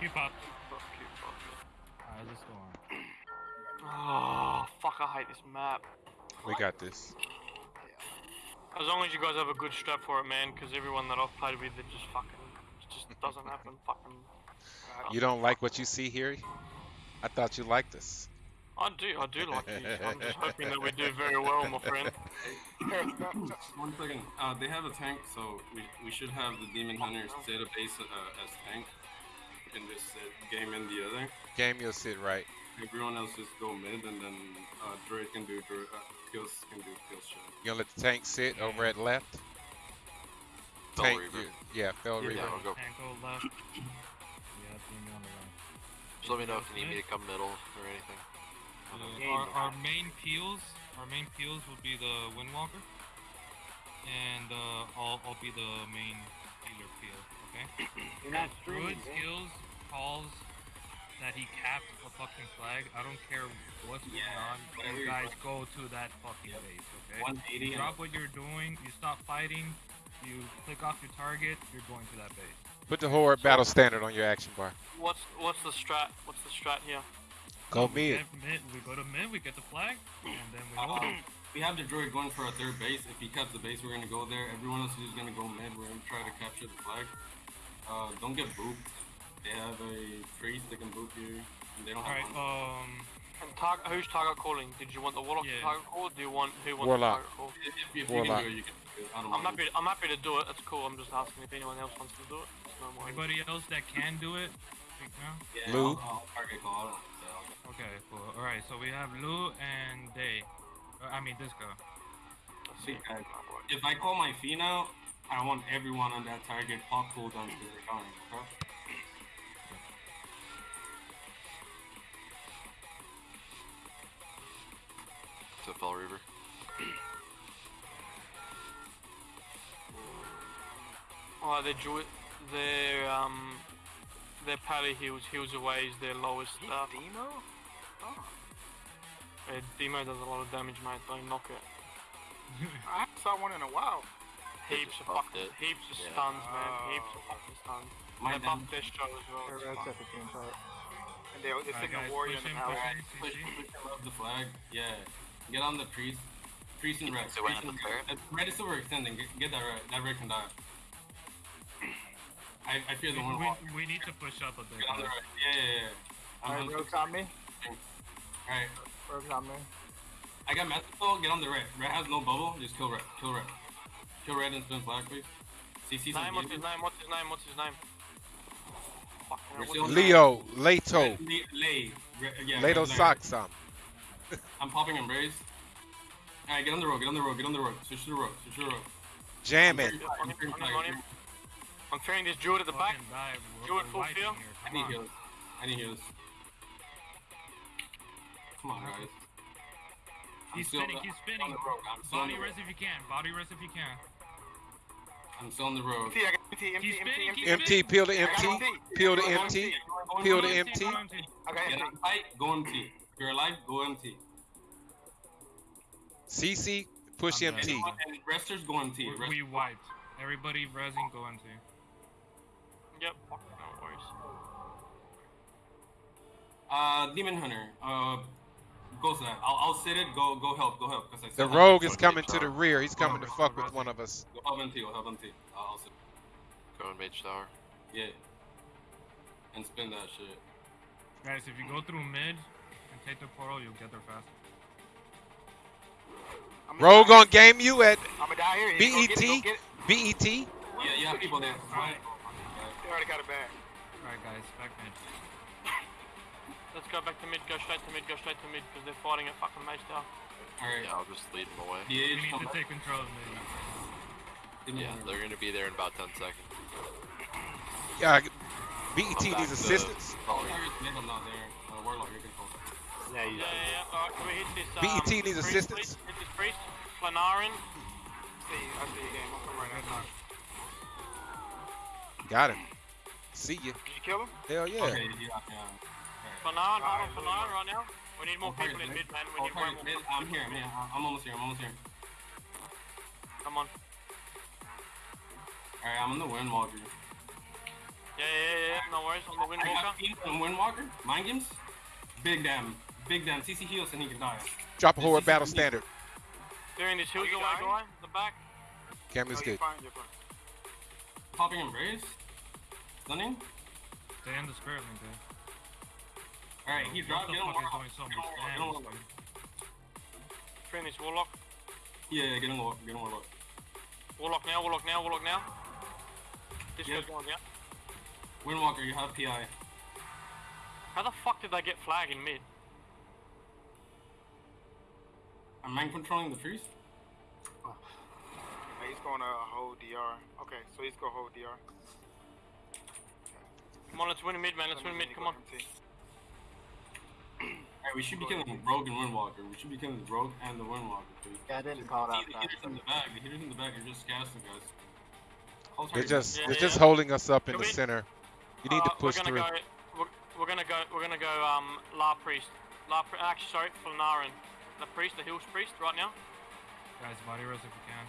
Keep up. Fuck you, fuck you. Alright, let's go on. Oh, fuck, I hate this map. We got this. As long as you guys have a good strap for it, man, because everyone that I've played with, it just fucking, it just doesn't happen. Fucking. You don't like what you see here? I thought you liked this. I do, I do like these. I'm just hoping that we do very well, my friend. One second. Uh, they have a tank, so we, we should have the demon hunters set a base uh, as tank. We can just set game in the other. Game, you'll sit right. Everyone else just go mid, and then uh, druid can do druid, uh, kills can do kills shot. You gonna let the tank sit over at left? Fel tank, Reaver. you- yeah, Fel Yeah, Reaver. I'll go. Tank go left. Yeah, Demon on the right. Just let me know if you need me to come middle or anything. Our, our main peels, our main peels will be the Windwalker, and uh, I'll, I'll be the main healer peel. Okay. You're not streaming, Druid man. skills calls that he capped a fucking flag. I don't care what's going on. You guys go to that fucking Yep. base. Okay. 180 Drop what you're doing. You stop fighting. You click off your target. You're going to that base. Put the Horde battle standard on your action bar. What's what's the strat? What's the strat here? Go we mid. mid. We go to mid. We get the flag, and then we Uh, we have the druid going for our third base. If he cuts the base, we're gonna go there. Everyone else is gonna go mid. We're gonna try to capture the flag. Uh, don't get booped. They have a priest that can boop you. And they don't All right. have one. Um. And target, who's target calling? Did you want the warlock Yeah. to target call? Or do you want who wants Warlock. the target call? if, if you Warlock. can do it, you can do it. I don't I'm mind. happy. I'm happy to do it. That's cool. I'm just asking if anyone else wants to do it. It's no more. Anybody else that can do it? Speak now. Yeah, Lou? I'll, I'll target call. I don't so I'll. Okay, cool. All right, so we have Lou and Day. Uh, I mean, Disco. See, if I call my fee now, I want everyone on that target pop cooldown because they're coming. Okay? To Fel Reaver. Oh, their druid, their um, their pally heals heals away is their lowest stuff. Demo? Oh, Uh, Demo does a lot of damage, mate. Don't knock it. I haven't saw one in a while. Heaps of buffed fucking, it. heaps of Yeah. stuns, man. Heaps of fucking stuns. My They buffed Destro as well. They're it's red fine. at the team part. And they, they're All right, sitting guys, a warrior in push the in, power. push in, Push, push above the flag. Yeah. Get on the priest. Priest and red. So when Priest at and the red. Uh, red is still extending. Get, get that red. That red can die. I, I fear the one. we, we, we need to push up a bit. Get on the guys. red. Yeah, yeah, yeah. I'm Alright, on- Rogue's on me. Alright. Rogue's on me. I got Methodol. Get on the red. Red has no bubble. Just kill red. Kill red. Kill red and spin flag, please. CC some Name, what's his damage. name? What's his name? What's his name? Fucking hell, We're what's his name? Leo, Leto, Lay, lay. Re- yeah, Leto red, red. I'm popping embrace. Alright, get on the road, get on the road, get on the road. Switch to the road, switch to the road. Jam it. him, on him, on. I'm throwing this druid at the back. Fucking die. We're, Do it we're full field. I need on. heals. I need heals. Come on, guys. I'm He's spinning, on he's spinning. on the road. I'm still on Body the rest if you can. Body rest if you can. I'm still on the road. MT, MT, MT, MT, MT. peel the I got MT. MT. Peel the Go MT. Peel go the MT. MT. I got Get MT. on fight, go MT. If you're alive, go MT. CC, push I'm MT. And, and resters go MT. We, Rest- we wiped. Everybody resing, go into. Yep. No worries. Uh, Demon Hunter. Uh, go to. I'll, I'll sit it. Go go help. Go help. 'cause I The rogue is coming to the rear. He's coming to fuck with one of us. Go help MT. Go help MT. I'll, I'll sit. Go in Mage Tower. Yeah. And spin that shit. Guys, if you go through mid and take the portal, you'll get there fast. I'm Rogue on game you at I'm gonna die here. Go get it, BET. get it. BET. Yeah, you have people there. Alright. They already got it back. Alright, guys, back mid. Let's go back to mid. Go straight to mid. Go straight to mid because they're fighting at fucking Mage Tower. Alright. Yeah, I'll just lead them away. The We need to back. take control of mid. Demon Yeah, they're gonna be there in about 10 seconds. Yeah, BET I'm needs assistance. Fel Reaver. Warriors mid, I'm not there. You can call. Yeah, Yeah, yeah, yeah. Alright, can we hit this? Um, BET needs priest, assistance. please? Hit this priest. Planarin. See, I see your game. I'll come right now. Got him. See you. Did you kill him? Hell yeah. Okay, yeah, yeah. Planarin. Hold on, Alright, right now. We need more I'll people in target mid, man. We I'll need way target more. mid. I'm here, I'm. I'm almost here, I'm almost here. Come on. Alright, I'm in the wind, Walker. Yeah, yeah, yeah. yeah. No worries. On the I Windwalker. got Fiend and Windwalker. Mind games. Big damn. Big damn. CC heals and he can die. Drop a This horror battle me. standard. Doing this hills you away dying? guy. The back. Cam No, is you're good. fine, fine. Popping embrace. Stunning. Stay in the spirit link, dude. Alright, he What dropped. the Get him Warlock. doing so Get much him Warlock, get him damage, Warlock. Finish Warlock. Yeah, yeah, get him Warlock. Get him Warlock. Warlock now. Warlock now. Warlock now. This Yeah. guy's going yeah. Windwalker, you have PI. How the fuck did I get flag in mid? I'm mind controlling the priest. Oh. Hey, he's going to hold DR. Okay, so he's going to hold DR. Come on, let's win mid, man. Let's win mid. Come on. Alright, we should be killing Rogue and Windwalker. We should be killing the Rogue and the Windwalker, please. Yeah, I didn't call it out the hitters in the back. The hitters in the back are just casting, guys. Hold They're just Yeah, they're yeah. just holding us up in Can the we- center. You need to Uh, push we're through. gonna Go, we're, we're gonna go. We're gonna go. Um, La Priest. La. Pri- Actually, sorry, Flanaren. The priest, the Hills priest, right now. Guys, body rush if you can.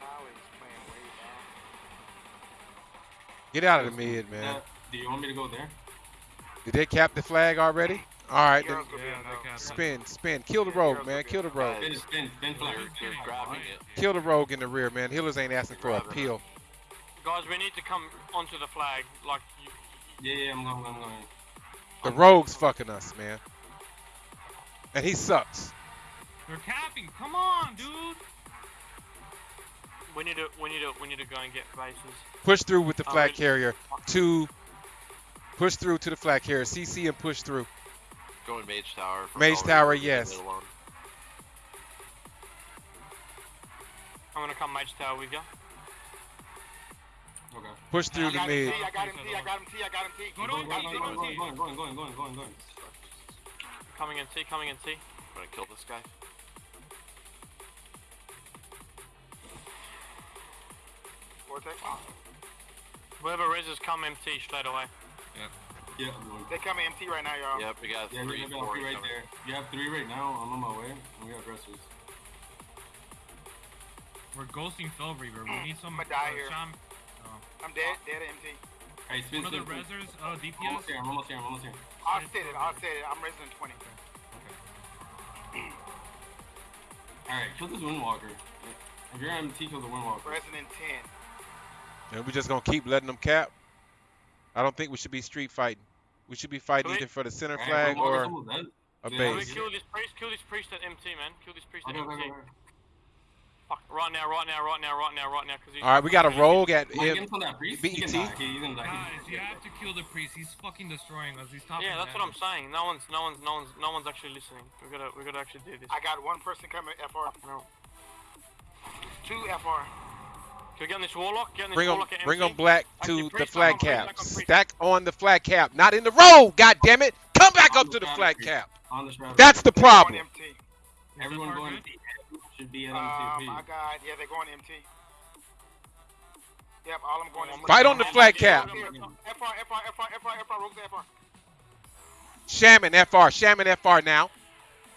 Pally's playing way down. Get out of the mid, Uh, man. do you want me to go there? Did they cap the flag already? All right, then Heroes gonna be Yeah, a they no. can. spin, spin, kill the rogue, man. Kill the rogue. Kill the rogue in the rear, man. Healers ain't asking for a peel. Guys, we need to come onto the flag. Like, you, Yeah, yeah, I'm going, I'm going. The rogue's fucking us, man. And he sucks. They're capping. Come on, dude. we need to. We need to. We need to go and get bases. Push through with the Oh, flag carrier to push through to the flag carrier. CC and push through. Going Mage Tower. Mage Tower, yes. I'm gonna come Mage Tower with you. Okay. Push through I the got him mid. T, I got him T, I got him T, I got him T. Go to Going, T, going, go going, to going, T. going, going, going, going, going, going. Coming in T. Coming in T. I'm gonna kill this guy. Vortex. Whoever raises, come MT straight away. Yeah, I'm going. They coming MT right now, y'all. Yep, we got Yeah, three, you four right coming. there. You have three right now. I'm on my way. And we got aggressors. We're ghosting Fel Reaver. We need some. I'ma die uh, here. Sham- I'm dead, dead at MT. Hey, spin, one of the spin, spin. resers, uh, I'm DPS. almost here. I'm almost here. I'm almost here. I'll set it, I'll set it. I'm resident 20. Okay. Alright, kill this Windwalker. If you're MT, kill the Windwalker. Resident 10. And we just gonna keep letting them cap. I don't think we should be street fighting. We should be fighting either for the center flag or a Yeah, Can we base. kill this priest? Kill this priest at MT, man. Kill this priest at Okay, okay, MT. Fuck. Right now. Right now. Right now. Right now. Right now. Because he's. All right, we got a rogue at Mind M- games on that priest. He BET. can die. Okay, he's gonna die. Guys, you have to kill the priest. He's fucking destroying us. He's top. Yeah, that's what I'm saying. No one's, no one's, no one's, no one's actually listening. We gotta, we gotta actually do this. I got one person coming FR. Oh, no. Two FR. Can we get on this warlock? Get on this Bring them, warlock at bring MT? them black Actually, to the priest, flag I'm on priest, cap. I'm on priest. Stack on the flag cap, not in the road. God damn it! Come back On up the to the flag flag priest. cap. On the shroud. That's the They're going problem. MT. Everyone far going good? MT. Should be at Um, MTP. I got, yeah, they're going MT. Yep, all I'm going MT. Fight on the flag cap. Here, FR, FR, FR, FR, FR, Rogues FR. Shaman FR, Shaman FR now.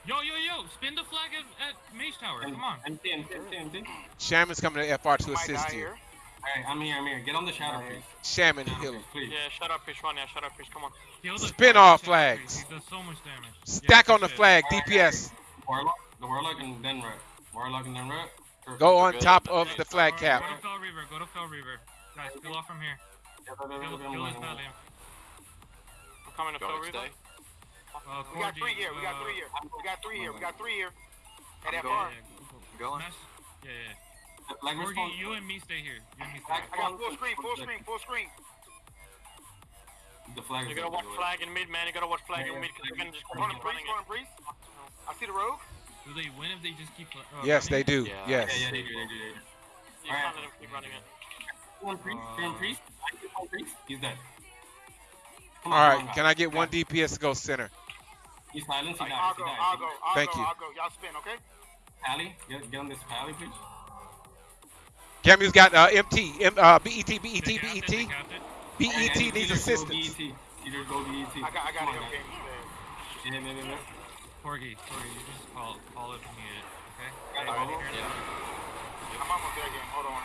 Yo, yo, yo! Spin the flag at, at Mage Tower. Come on. MT, MT, MT, MT. Shaman's coming to FR to assist you. here. Alright, I'm here, I'm here. Get on the shadow priest. Shaman Shadow healer. priest, please. Yeah, shut up, priest. Right now, shut up, priest. Come on. Kill the Spin flag, all flags. He does so much damage. Stack Yeah, on the shit. flag, DPS. Warlock, the Warlock and then Red. Warlock and then Red. Perfect. Go on Good. top of the flag Go cap. to Fel Reaver. Go to Fel Reaver. Guys, kill off from here. Yeah, yeah, yeah, Kill, kill yeah, this yeah, yeah. Valiant. I'm coming to Going Fel Reaver. stay. Uh, We got three here, we got uh, three here. We got three here, we got three here. At I'm FR. going. Yeah, Going. Smash. Yeah, yeah. Like Corgi, you and me stay here. You and me stay Flag- here. I got full screen, full screen, full screen. The flag You gotta up, watch the flag in mid, man. You gotta watch flag Yeah, in yeah, mid because they're gonna just keep Running running breeze, it. running breeze. I see the rogue. Do they win if they just keep? Uh, Yes, they do. Yeah. Yes. Yeah, yeah, they do, they do, they do. You can't let them keep running it. One priest, one priest, one priest. He's dead. Come All on, right, come on, can I get one DPS to go center? He's silenced. He died. I'll He go, died. I'll go, I'll Thank go, you. I'll go. Y'all spin, okay? Pally, get, get on this pally, please. Camu's got uh, MT, M, uh, BET, BET, They capped it, they BET. BET Hey, needs either go assistance. BET. Either go BET. I got, I got Come it. Okay. guys. Yeah, yeah, yeah, yeah. Corgi, Corgi, you just call call it when you need it. Okay. Got it, Ready here Yeah. I'm almost there again. Hold on.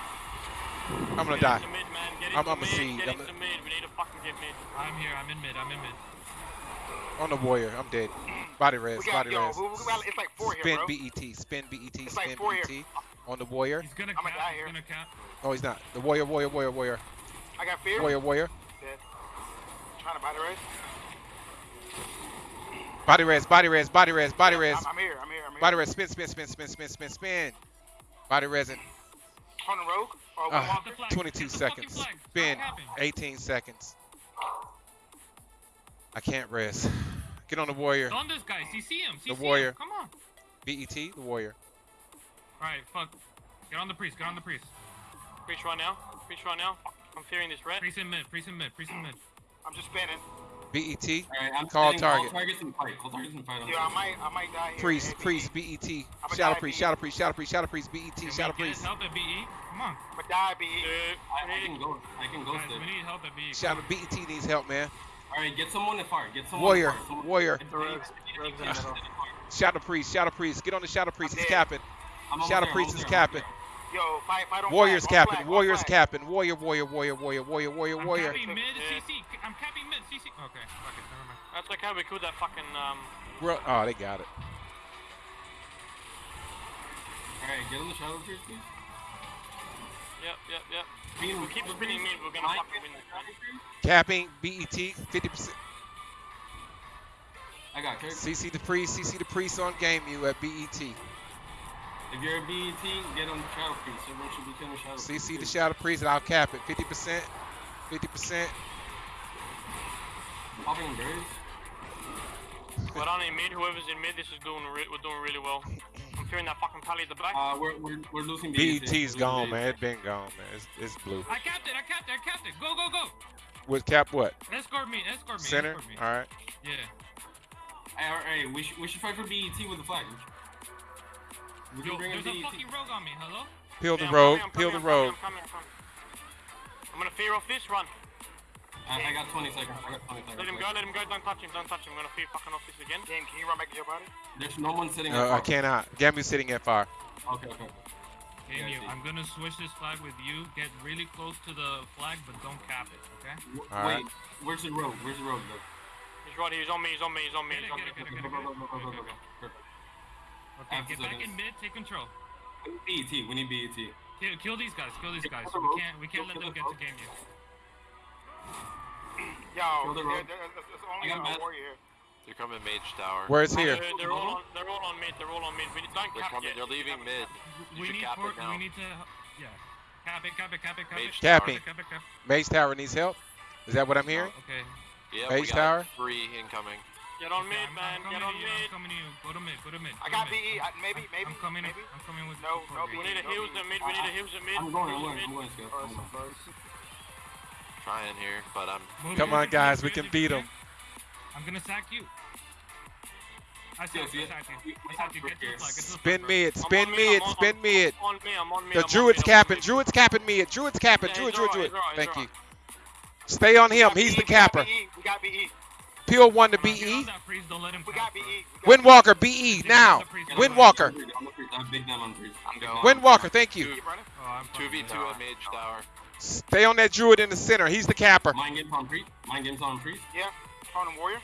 I'm gonna Get die. mid, man. Get I'm- into I'm a seed. Get I'm into a- mid. We need to fucking get mid. I'm here. I'm in mid. I'm in mid. On the warrior. I'm dead. Body res. Got Body yo. res. We, we got, it's like four here, Spin bro. BET. Spin BET. It's like Spin four here. BET. On the warrior. He's gonna I'ma cap. die He's here. gonna cap. No, he's not. The warrior. Warrior. Warrior. Warrior. I got fear. Warrior. Warrior. Dead. Trying to buy the. Body res. Body res. Body res. Body res. I'm, I'm here. I'm here. I'm here. Body res. Spin. Spin. Spin. Spin. Spin. Spin. Spin. Body resin. On the rogue. Or. Uh, Windwalker. The flag. 22 Get the fucking seconds. Spin. 18 seconds. I can't rest. Get on the warrior. On this guy. CC him. CC The warrior. Him. Come on. BET. The warrior. All right. Fuck. Get on the priest. Get on the priest. Preach right now. Preach right now. I'm fearing this red. Priest in mid. Priest in mid. Priest in mid. I'm just spinning. BET. Alright, I'm Call setting target. Call targets and fight. Call targets and fight. Yo, I might, I might die here. Priest. Hey, Priest. BET. I'ma Shadow priest. BE. Shadow priest. Shadow priest. Shadow priest. BET. Shadow we get priest. help at BE? Come on. But die, be. Dude, I, I can go. I can go Guys, we need help at BE. Shadow BET needs help, man. Alright, get someone to fire. Get someone Warrior. to fire. Someone- Warrior. If The they- rogues- if they- rogues in if the they- middle. Shadow priest. Shadow priest. Get on the shadow priest. I'm He's capping. Shadow there, priest is there, capping. Yo, fight, fight on Warriors flag, capping. flag, Warriors flag. capping. Warrior. Warrior. Warrior. Warrior. Warrior. Warrior. I'm Warrior. capping mid. Yeah. CC. I'm capping mid. CC. Okay. Fuck it. Never mind. That's okay. We killed that fucking um. Bro- Oh, they got it. Alright, get on the shadow priest, please. Yep, yep, yep. Spin- We keep spinning mid. We're gonna Mine fucking gets win this. shadow. Capping. BET. 50%. I got character. CC the priest. CC the priest on game you at BET. If you're a BET, get on the shadow priest. Everyone should be killing the shadow priest. CC the shadow priest and I'll cap it. 50%. 50%. Popping berries. We're on in mid. Whoever's in mid, this is doing. Re- we're doing really well. I'm that fucking pally at the back. Uh, we're, we're, we're losing BET. BET's We're gone, BET. man. It's been gone, man. It's, it's blue. I capped it. I capped it. I capped it. Go, go, go. With cap what? Escort me. Escort me. Center? Escort me. Alright. Yeah. Hey, alright, we, should, we should fight for BET with the flag. We can Yo, bring a there's a BET. fucking rogue on me. Hello? Peel the I'm road. coming, I'm Peel the coming, I'm road. coming, I'm coming, I'm coming. I'm gonna fear off this run. I, I got 20 seconds. I got 20 seconds. Let him go, let him go, don't touch him, don't touch him. I'm gonna fear fucking off this again. Game, can you run back to your body? There's no one sitting Uh, I cannot. Gamu's sitting at fire. Okay, okay. Hey, Yeah, I'm gonna switch this flag with you. Get really close to the flag, but don't cap it. Okay? W- Alright. Wait, where's the road? Where's the road, though? He's right here, he's on me, he's on me, he's on me, Get he's it, on me. get it, get it, get it. go, go, go, go, go. Okay, Perfect. Okay, After get back in mid. Take control. We need BET. We need BET. Kill, kill these guys. Kill these guys. We can't. We can't let them get to rogue. game you. Yo, there, there, there's there's only a mad. warrior here. They're coming mage tower. Where's They're, here? they're all on, they're all on mid, they're all on mid. We don't They're cap coming. yet. They're leaving mid. You We need cap for, it now. We need to. Yeah. Cap it. Cap it. Cap it. Cap Mage it. Capping. Cap it. Cap it. Cap Mage Tower needs help. Is that what I'm hearing? it. Okay. Yeah, Mage we got tower? three incoming. Get on Okay, mid, I'm, man, I'm get on to you. I'm coming to you. Go to mid. Go to mid. I got BE. Maybe, maybe. I'm coming. maybe. I'm coming with. No, support no. We need a No, heals no. mid, we need a ah. heals at mid. I'm going, I'm going, I'm mid. going, Scott. I'm going. Trying here, but I'm. Come on, guys, we can beat okay? 'em. I'm gonna sack you. I sacked you. see I it? you. We- we I sacked you. Get to the to flag. Get to Spin flag, bro. mid. Spin on mid, mid. On- Spin mid. On me, I'm on mid. The Druid's mid, I'm on capping. Druid's capping mid. Druid's capping. Yeah, Druid, he's Druid, Druid. Thank you. Stay on him. He's the BE, we got capper. BE, We got BE. Peel one to Come on, get on BE. that Don't let him We got BE. bro. we got Windwalker BE now. on the priest, Get don't on let Windwalker. him cap. I'm the priest. I'm big them on priest. I'm Big going. them on Windwalker. Thank you. Keep running. Oh, I'm Two v fucking two dead. mage tower. Stay on that Druid in the center. He's the capper. Mind games on priest. Mind games on priest. Yeah. On him, warrior.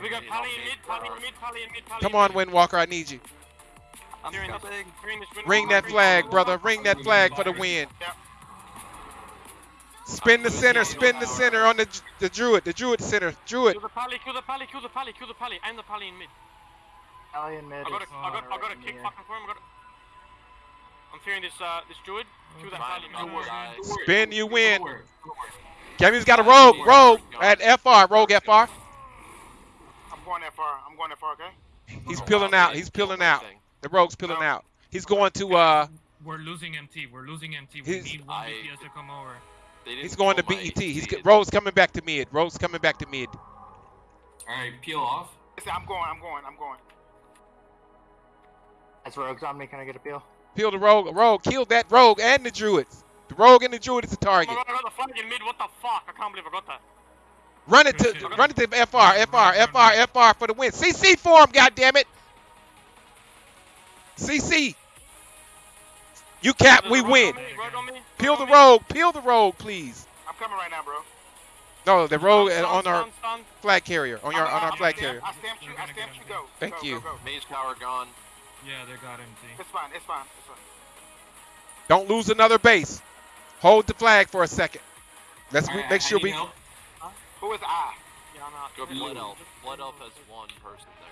We got Pally uh, in mid, Pally in mid, Pally in mid, Pally Come on, mid. Windwalker. I need you. I'm Fearing this- coming. this Ring that flag, brother. Ring that flag for the win. Yep. Spin the center. Spin the center on the the Druid. The Druid center. Druid. Kill the Pally, kill the Pally, kill the Pally, kill the Pally. I'm the Pally in mid. Alien mid. I got a, I got, I got a kick fucking for him. I got a... I'm fearing this, uh, this Druid. Kill that Okay. Pally, Mine man. to die. Don't worry. Spin, you Don't win. worry. Don't worry. Gamu's got a rogue. Rogue at FR. Rogue FR. I'm going that far. I'm going that far, okay? He's Oh, peeling out. He's peeling out. The rogue's peeling out. He's going to uh. We're losing MT. We're losing MT. We He's- need one I- BTS to come over. They didn't He's going to kill my BET. He's seed. Rogue's coming back to mid. Rogue's coming back to mid. Alright, peel off. I'm going. I'm going. I'm going. That's rogues on me. Can I get a peel? Peel the rogue. Rogue killed that rogue and the druids. The rogue and the druid is the Oh target. god, I got the flag in mid. What the fuck? I can't believe I got that. Run it to run it to FR. FR. FR. FR for the win. CC for him. God damn it. CC. You cap, we win. on me, rogue on me, Peel the rogue. Peel the rogue, please. I'm coming right now, bro. No, the rogue Stun, on stun, our stun, stun. flag carrier. On your on our I- I flag carrier. I stamped you. I stamped you. Go. Thank Go, you. Go, go. Mage power gone. Yeah, they got empty. It's fine. It's fine. It's fine. Don't lose another base. Hold the flag for a second. Let's Alright, I- make sure we. need help. Who is I? Yeah, I'm out. Go Blood Elf. Blood Elf has one person there.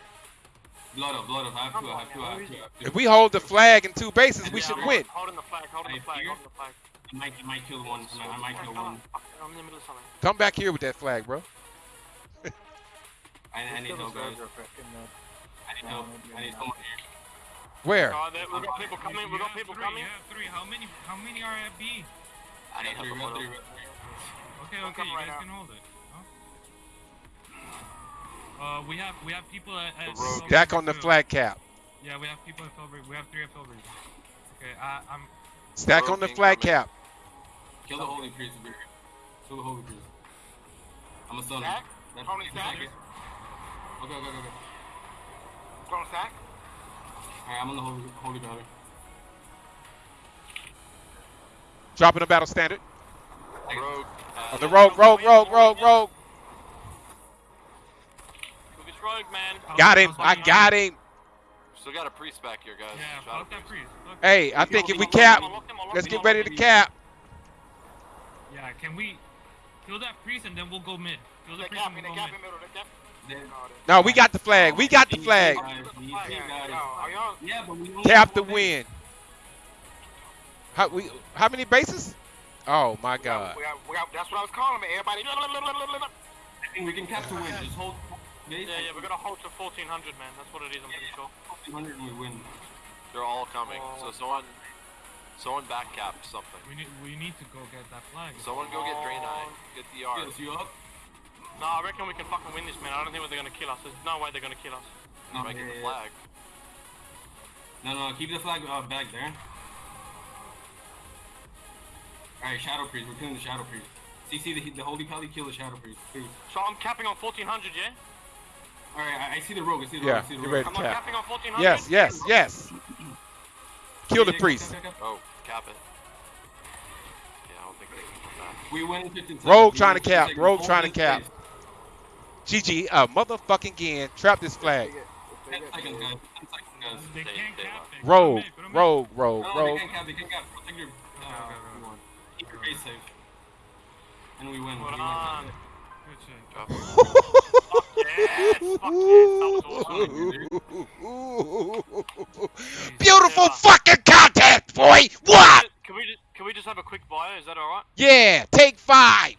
Blood up, blood up. I have two, I have two, I have two. I have two. If we hold the flag in two bases, we Yeah, should I'm win. Holding the flag, holding the flag, holding the flag. I might, I might kill one. I might, I might kill one. I'm in the middle of something. Come back here with that flag, bro. I, I need help, guys. Uh, I need help. I need someone here. Where? Oh, there, we got people coming, we got people three, coming. you have three. How many? How many are at B? I need Got help three, with got Blood three, Elf. got three. Okay, okay, you right guys now. can hold it. Huh? Uh, we have we have people at, at The rogue. Filbert Stack on the too. flag cap. Yeah, we have people at Filbert. We have three at Filbert. Okay, I, I'm. Stack Rogue on the incoming. flag cap. Kill the holy priest. Kill the holy priest. I'm a stun. Stack? That- Tony stack? Okay, okay, okay, okay. Clone sack. Alright, I'm on the holy, holy battle. Dropping the battle standard. Rogue. On Uh, the rogue, rogue, rogue, rogue, rogue. Look, it's rogue, man. Got him. I'll I stop got him. Still got a priest back here, guys. Yeah, Shadow that priest. priest. Fuck Hey, I think if we cap, lock him, I'll lock let's get ready to cap. Yeah, can we kill that priest and then we'll go mid? Kill the They priest and capping. we'll They go capping mid. Middle. They capping. Then- No, we got the flag. We got the flag. Guys, these Yeah, guys. no, are y'all? Yeah, but we don't Cap the win. How we? How many bases? Oh my God. we got, we got, that's what I was calling it. Everybody. I think we can cap the win. Just hold. Yeah, yeah, we're gonna hold to 1400, man. That's what it is, I'm pretty sure. 200 and we win. They're all coming. So someone, someone back cap something. We need we need to go get that flag. Someone go get Draenei. Get the R. Yes, you up? No, I reckon we can fucking win this, man. I don't think they're gonna kill us. There's no way they're gonna kill us. No, Might get yeah, the flag. No, no, keep the flag uh, back there. Alright, Shadow Priest. We're killing the Shadow Priest. CC the, the Holy Pally, kill the Shadow Priest. Please. So I'm capping on 1400, yeah? Alright, I, I see the rogue. I see the Yeah, rogue. I see the rogue. Ready I'm not Cap. capping on 1400? Yes, yes, yes. Kill the priest. cap, cap, cap. Oh, cap it. Yeah, I don't think they can come back. We win in 15 seconds. Rogue trying to cap. Rogue trying to cap. place. GG, uh, motherfucking again. Trap this flag. 10 seconds, guys. 10 seconds, guys. They They- they cap won't. it. Put 'em Rogue, mid, put 'em mid. rogue, rogue, No, no, they rogue. can't cap. They can't cap. Protect your. Uh, Okay, okay, okay. Keep your base safe. And we win. Hold We win. Good shit. Fuck yes! Fuck yes! That was awesome. Beautiful fucking content, boy. What? Can we just, can we just have a quick bio? Is that alright? Yeah, take five.